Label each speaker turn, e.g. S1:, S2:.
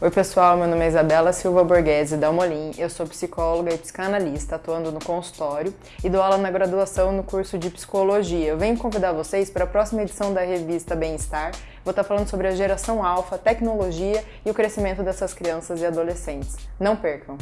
S1: Oi pessoal, meu nome é Isabela Silva Borghese da Molim, eu sou psicóloga e psicanalista atuando no consultório e dou aula na graduação no curso de Psicologia. Eu venho convidar vocês para a próxima edição da revista Bem-Estar. Vou estar falando sobre a geração alfa, tecnologia e o crescimento dessas crianças e adolescentes. Não percam!